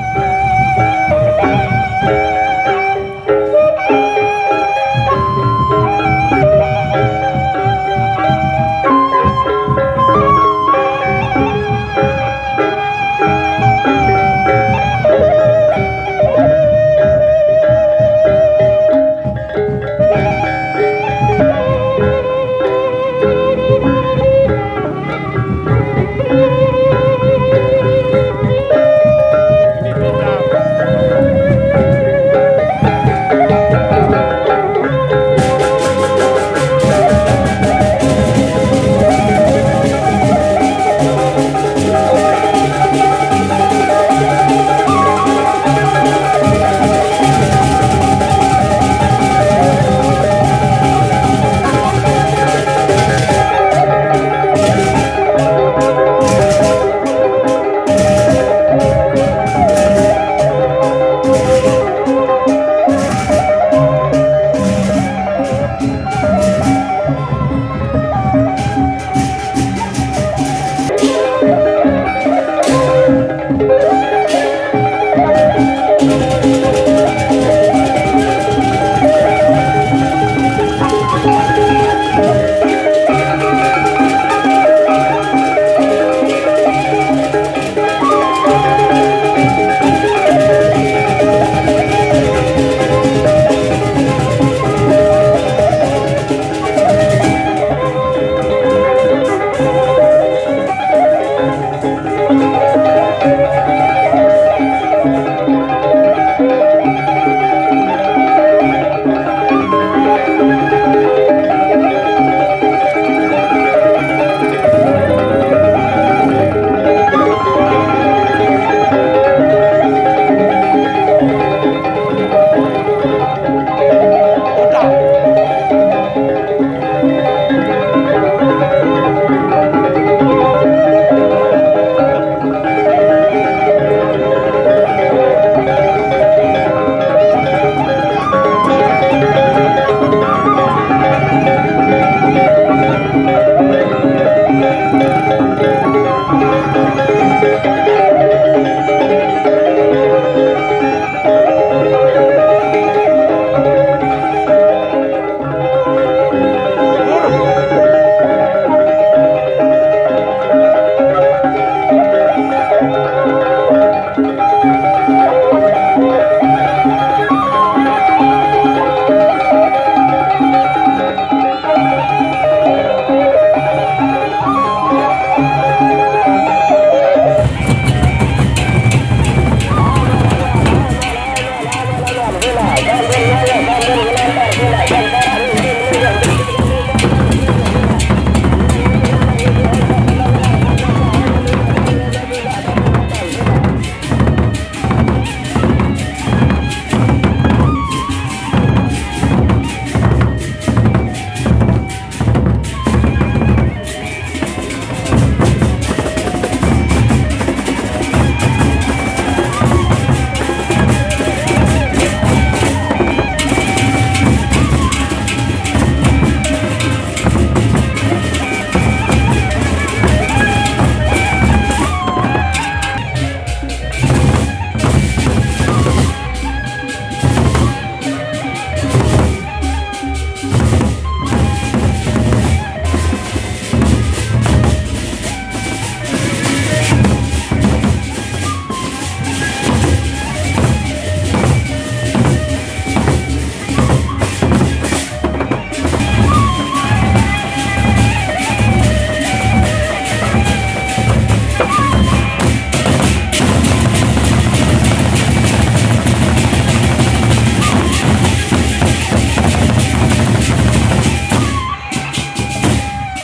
Bye.